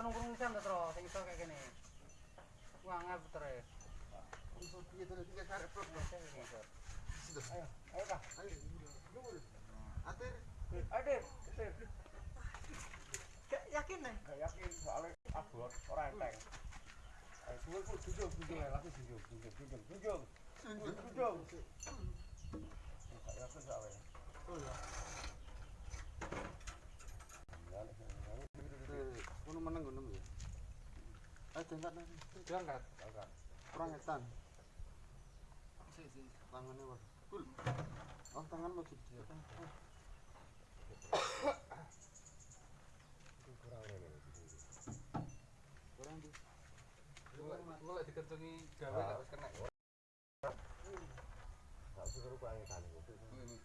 Putar nunggu nunggu kan terus, kayak gini. Wah ngap putar ya. Ayo, ayo kak. Atir. Ayo deh, deh. yakin nih Gak yakin soalnya abot orang enteng. Ayo dulu pun jujur, jujur ya, jujur, jujur, jujur, jujur, jujur. Gak yakin soalnya. Ngono meneng ngono ya. Diangkat nang. Diangkat. Kurang etan. Sik. Tangannya wae. Kul. Oh, tangan mau gede. Kurang di. Engko lek dikencengi gawe wis kena.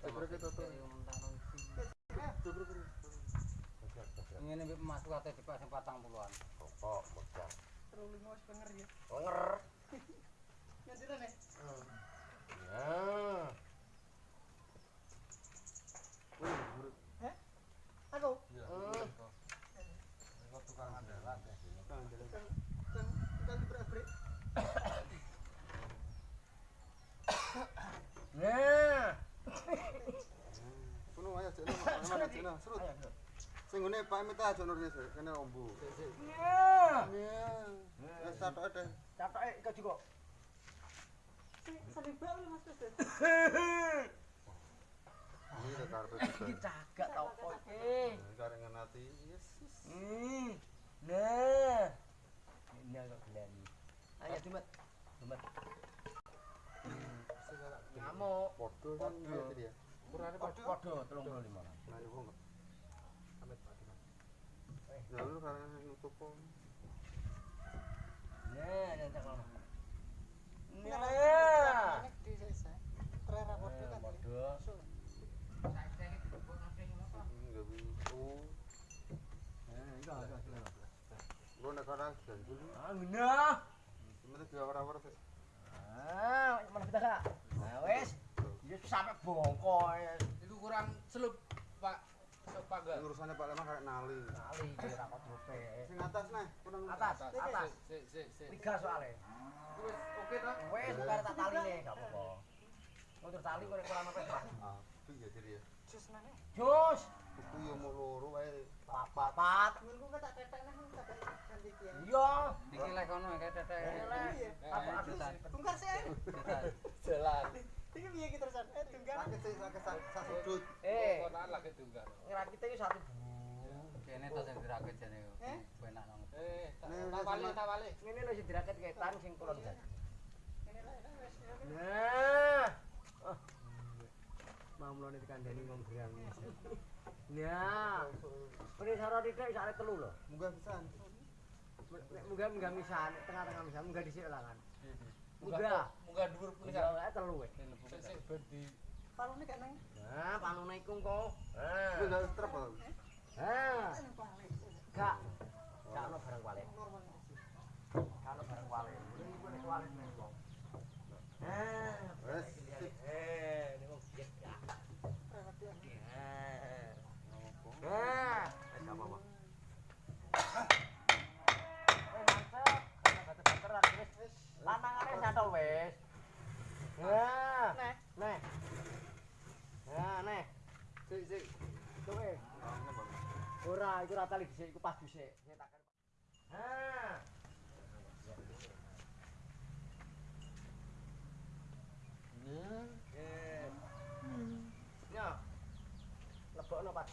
Coba kita tuh. Ini masuk atau cepat yang patang puluhan. Terlalu wis penger ya Penger. nyantiran nih Ya. aku Iya. Hmm. Engko tukang andalan ya. Tangan jalan. kan kan dibrak-brik Nah. Kuno ayo jekno, mana jekno, serut. Sing ngene Pak Mit aja kene ombu. Ya. Iya. Wis juga. sambil bau mas Pes Ini udah karpet kita. Cagak tau kok iki. Karengan hati. Yesus. Hmm. Nah. Ini agak gelani. Ayo Dumet. Dumet. Ngamuk. Podo kan iya tadi ya. Ukurane padha. Podo 35. Nah. Ya karena nutup kok. Nah, tak di terera bodoh kan bisa. Enggak enggak ora ganjul. Ah. Sebenarnya. Ah, mana kita kak? Nah, wes. Dia sampai bongkok. Iku kurang selup, Pak. Panggal. Urusannya Pak Lemah kayak nali. Kali dia rapat rupe. Sing atas nih, kurang Atas, atas. Sik sik sik. Tiga soalnya. Wis oke ta? Wes, bukan tak tali nih, gak apa-apa. Untuk tali kok kurang apa pak? Ah, iya jadi ya. jus mana Jos, Tuku yo mau loro wae. papat. minggu kan tak tetek nah tak ganti dia Iya. Iki lek kono kayak Tak balik. Ini lo sih diraket tang sing kulon jan. wes Nah. Oh. Mau mlone dikandani ngom gerang. Nah. Saro titik sak telu lho. Munggah pisan. Nek munggah munggah misan, tengah-tengah misan munggah dhisik lah kan. Munggah. Munggah. Munggah dhuwur pun Munggah telu wis. Sik sik ben di palune nang Nah, panune iku kok. Nah. Nah, gak. Gak ono barang balik. Ora iku ra tali dhisik iku pas dhisik. Nek tak kan. Ha.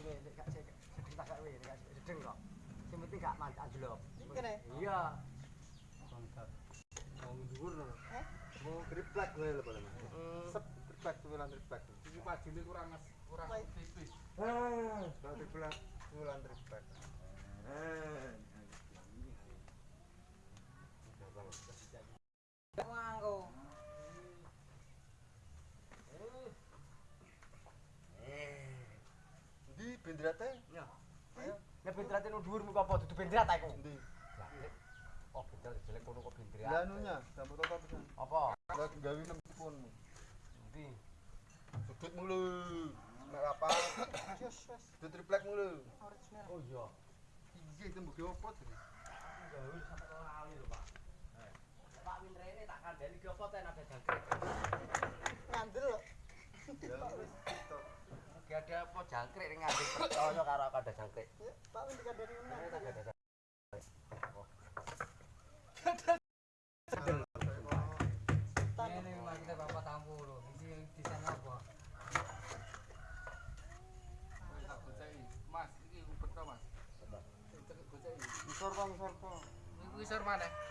Nek gak sik sedeng tak gawe, nek gak sedeng kok. Sing penting gak manc anjlok. Kene? Iya. Mau dhuwur. Eh? Mau lho paling. Mm. Sep tulan. Iki pajune kurang kurang tipis. Tulan. Di benderate? Nyo. Ayo. Nek benderate nu dhuwur muka apa dudu benderat ta iku? Ndi? Oh, benderat jelek kono kok benderat. Lah anunya, sambut toto pisan. Apa? Lah gawe nang teleponmu. Ndi? Sudut mulu. Nek apa? Jos, wes. Sudut triplek mulu. Original. Oh iya. Iki itu mbok opo to? Gawe sampe lali lho, Pak. Eh. Pak Winrene tak kandhani ki apa ten ada jangkrik. Ngandel lho. Ya wis Ya ada apa jangkrik ning ngadi percaya karo aku ada jangkrik. Mas, ini rumput toh, Mas. Sudah. Sing cek gojek iki. Isor bang, isor kok. Iku isor maneh.